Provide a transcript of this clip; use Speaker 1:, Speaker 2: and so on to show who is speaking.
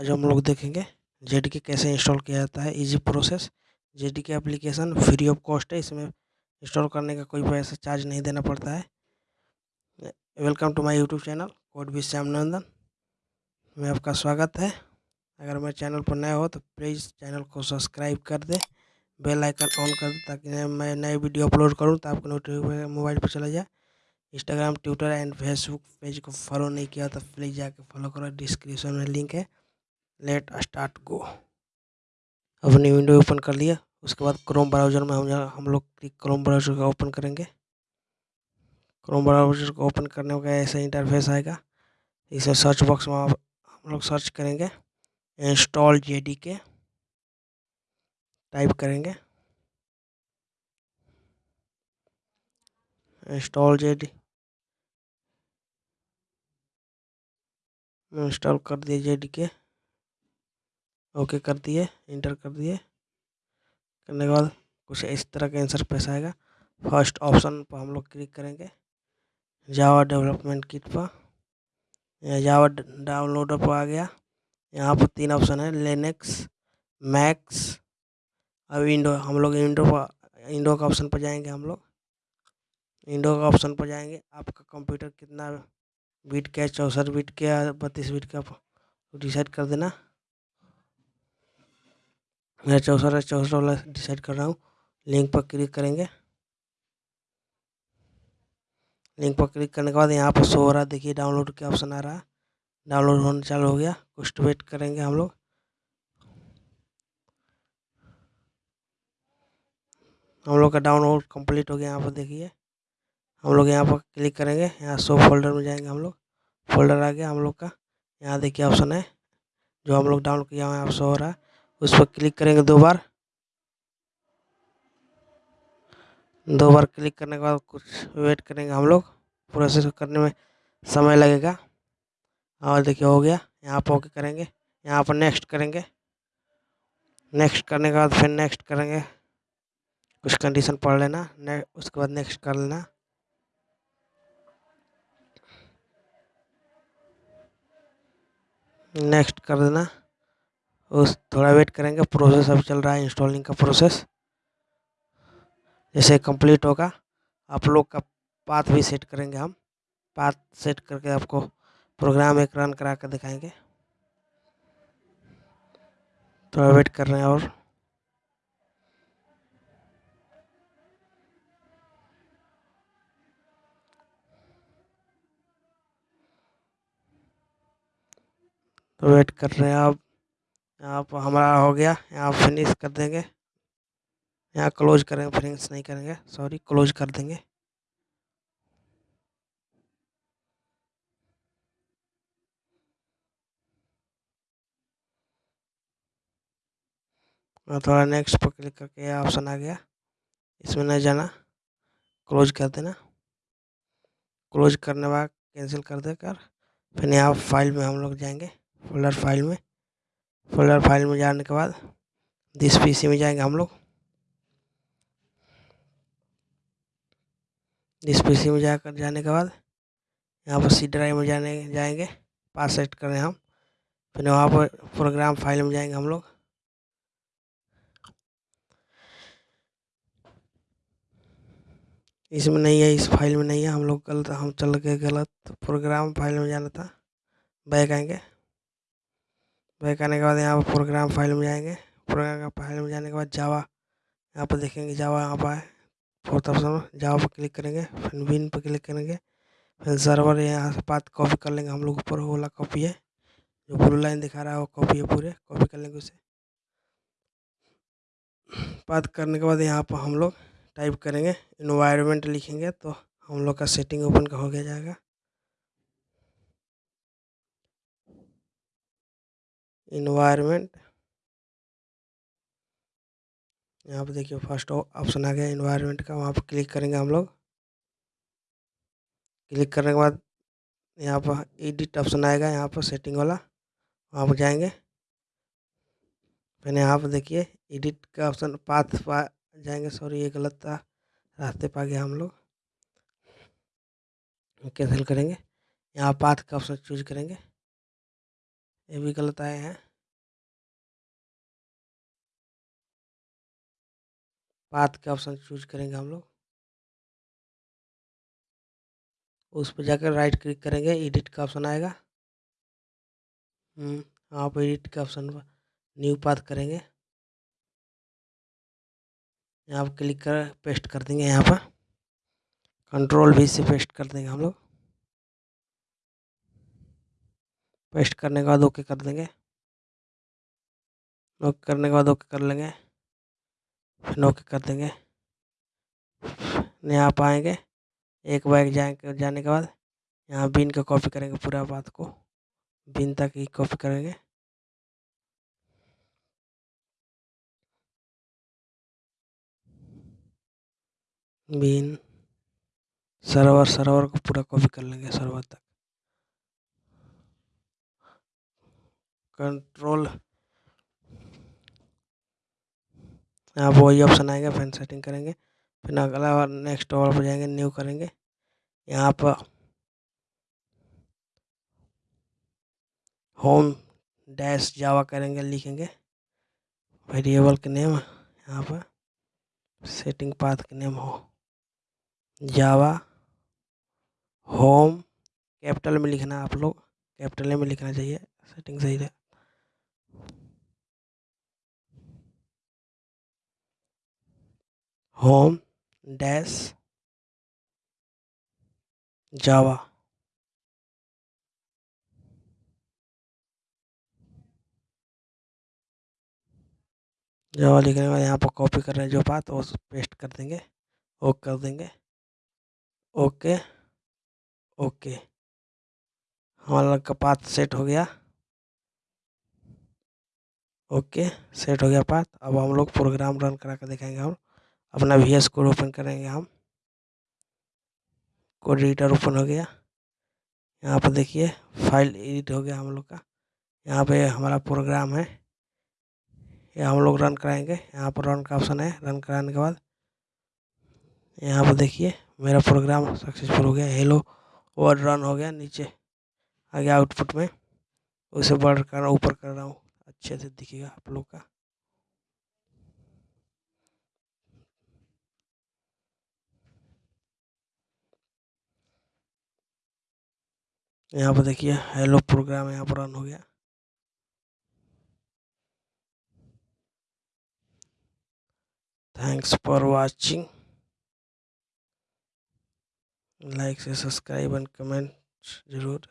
Speaker 1: आज हम लोग देखेंगे जेड के कैसे इंस्टॉल किया जाता है इजी प्रोसेस जेड के एप्लीकेशन फ्री ऑफ़ कॉस्ट है, इसमें इंस्टॉल करने का कोई पैसा चार्ज नहीं देना पड़ता है। Welcome to my YouTube channel code भी श्याम नंदन में आपका स्वागत है। अगर मेरे चैनल पर नए हो तो प्लीज़ चैनल को सब्सक्राइब कर दें। बेल आइकन ऑन कर दे ताकि मैं नए वीडियो अपलोड करूँ तो आपको नोटिफिकेशन मोबाइल पर चला जाए। Instagram Twitter and Facebook page को फॉलो नहीं किया तो प्लीज़ जाके फॉलो करो। डिस्क्रिप्शन में लिंक है। लेट स्टार्ट गो अपनी विंडो ओपन कर लिया। उसके बाद क्रोम ब्राउज़र में हम हम लोग क्रोम ब्राउज़र का ओपन करेंगे। क्रोम ब्राउज़र को ओपन करने का ऐसा इंटरफेस आएगा। इसे सर्च बॉक्स में हम लोग सर्च करेंगे। इंस्टॉल जेडी के टाइप करेंगे। इंस्टॉल जेडी इंस्टॉल कर दिए जेडी के ओके कर दिए इंटर कर दिए। करने के बाद कुछ इस तरह का आंसर पेश आएगा। फ़र्स्ट ऑप्शन पर हम लोग क्लिक करेंगे। जावा डेवलपमेंट किट पर। जावा डाउनलोडर पर आ गया। यहाँ पर तीन ऑप्शन है लेनेक्स मैक्स और विंडो हम लोग विंडो पर विंडो का ऑप्शन पर जाएँगे हम लोग। विंडो का ऑप्शन पर जाएँगे। आपका कंप्यूटर कितना बीट का चौंसठ बीट का बत्तीस बीट का डिसाइड कर देना। मैं चौसठ चौसठ वाला डिसाइड कर रहा हूँ। लिंक पर क्लिक करेंगे। लिंक पर क्लिक करने के बाद यहाँ पर शो हो रहा है। देखिए डाउनलोड के ऑप्शन आ रहा है। डाउनलोड होने चालू हो गया। कुछ वेट करेंगे हम लोग। हम लोग का डाउनलोड कंप्लीट हो गया यहाँ पर, देखिए। हम लोग यहाँ पर क्लिक करेंगे। यहाँ शो फोल्डर में जाएँगे हम लोग। फोल्डर आ गया हम लोग का। यहाँ देखिए ऑप्शन है। जो हम लोग डाउनलोड किया हुआ है आप शो हो रहा है। उस पर क्लिक करेंगे दो बार। दो बार क्लिक करने के बाद कुछ वेट करेंगे हम लोग। प्रोसेस करने में समय लगेगा। और देखिए हो गया। यहाँ पर ओके करेंगे। यहाँ पर नेक्स्ट करेंगे। नेक्स्ट करने के बाद फिर नेक्स्ट करेंगे। कुछ कंडीशन पढ़ लेना। ने उसके बाद नेक्स्ट कर लेना। नेक्स्ट कर देना। उस थोड़ा वेट करेंगे प्रोसेस अभी चल रहा है इंस्टॉलिंग का प्रोसेस जैसे कंप्लीट होगा, आप लोग का पाथ भी सेट करेंगे हम। पाथ सेट करके आपको प्रोग्राम एक रन करा कर दिखाएँगे। थोड़ा वेट कर रहे हैं और। तो वेट कर रहे हैं आप यहाँ पर हमारा हो गया, यहाँ फिनिश कर देंगे। यहाँ क्लोज करेंगे फिनिश नहीं करेंगे सॉरी क्लोज कर देंगे। थोड़ा नेक्स्ट पर क्लिक करके ऑप्शन आ गया। इसमें नहीं जाना। क्लोज कर देना। क्लोज करने बाद कैंसिल कर देकर फिर यहाँ फ़ाइल में हम लोग जाएँगे फोल्डर फ़ाइल में। फोल्डर फ़ाइल में जाने के बाद दिस पीसी में जाएँगे हम लोग। दिस पीसी में जाकर जाने के बाद यहाँ पर सी ड्राइव में जाने, जाएँगे पास सेट करें हम। फिर वहाँ पर प्रोग्राम फ़ाइल में जाएँगे हम लोग। इसमें नहीं है, इस फ़ाइल में नहीं है। हम लोग गलत, हम चल गए गलत। प्रोग्राम फ़ाइल में जाना था। बैक आएँगे। बैक आने के बाद यहाँ पर प्रोग्राम फ़ाइल में जाएँगे। प्रोग्राम फ़ाइल में जाने के बाद जावा यहाँ पर देखेंगे जावा यहाँ पर फोर्थ ऑप्शन जावा पर क्लिक करेंगे, फिर विन पर क्लिक करेंगे, फिर सर्वर यहाँ से बात कॉपी कर लेंगे हम लोग ऊपर वाला कॉपी है, जो ब्लू लाइन दिखा रहा है वो कॉपी है पूरे कॉपी कर लेंगे उसे। बात करने के बाद यहाँ पर हम लोग टाइप करेंगे इन्वायरमेंट लिखेंगे तो हम लोग का सेटिंग ओपन हो गया जाएगा। इन्वायरमेंट यहाँ पे देखिए फ़र्स्ट ऑप्शन आ गया इन्वायरमेंट का, वहाँ पर क्लिक करेंगे हम लोग। क्लिक करने के बाद यहाँ पर एडिट ऑप्शन आएगा, यहाँ पर सेटिंग वाला, वहाँ पर जाएँगे। फिर यहाँ पर देखिए एडिट का ऑप्शन पाथ पा, जाएँगे सॉरी ये गलत था, रास्ते पा गया हम लोग। कैंसिल करेंगे। यहाँ पाथ का ऑप्शन चूज़ करेंगे। ये भी गलत आए हैं। पाथ का ऑप्शन चूज़ करेंगे हम लोग। उस हम्म, पर जाकर राइट क्लिक करेंगे एडिट का ऑप्शन आएगा। वहाँ आप एडिट का ऑप्शन पर न्यू पाथ करेंगे। यहाँ पर क्लिक कर पेस्ट कर देंगे यहाँ पर। कंट्रोल भी से पेस्ट कर देंगे हम लोग। पेस्ट करने के बाद ओके कर देंगे। ओके करने के बाद ओके कर लेंगे। फिर ओके कर देंगे। यहाँ पर आएँगे। एक बाइक जाएँगे, जाने के बाद यहाँ बिन का कॉपी करेंगे पूरा बात को। बिन तक ही कॉपी करेंगे। बिन, सर्वर सर्वर को पूरा कॉपी कर लेंगे सर्वर तक। कंट्रोल यहाँ पर वही ऑप्शन आएगा फ़ैन सेटिंग करेंगे। फिर अगला बार नेक्स्ट और पर जाएँगे न्यू करेंगे। यहाँ पर होम डैश जावा करेंगे, लिखेंगे। वेरिएबल के नेम यहाँ पर सेटिंग पाथ के नेम हो। जावा होम कैपिटल में लिखना आप लोग। कैपिटल में लिखना चाहिए सेटिंग सही है होम डैश जावा जावा लिखने के बाद यहाँ पर कॉपी कर रहे हैं जो बात, वो पेस्ट कर देंगे, ओके कर देंगे। Okay okay. हमारा का पाथ सेट हो गया। ओके सेट हो गया पाथ अब हम लोग प्रोग्राम रन करा कर दिखाएँगे हम। अपना वी एस कोड ओपन करेंगे हम। कोड एडिटर ओपन हो गया। यहाँ पर देखिए फ़ाइल एडिट हो गया हम लोग का। यहाँ पे हमारा प्रोग्राम है। ये हम लोग रन कराएँगे। यहाँ पर रन का ऑप्शन है। रन कराने के बाद यहाँ पर देखिए, मेरा प्रोग्राम सक्सेसफुल हो गया। हेलो वर्ड रन हो गया नीचे। आ गया आउटपुट में। उसे बढ़ कर ऊपर कर रहा हूँ। अच्छे से दिखेगा आप लोग का। यहाँ पर देखिए हेलो प्रोग्राम यहाँ पर रन हो गया। थैंक्स फॉर वाचिंग लाइक से सब्सक्राइब एंड कमेंट ज़रूर।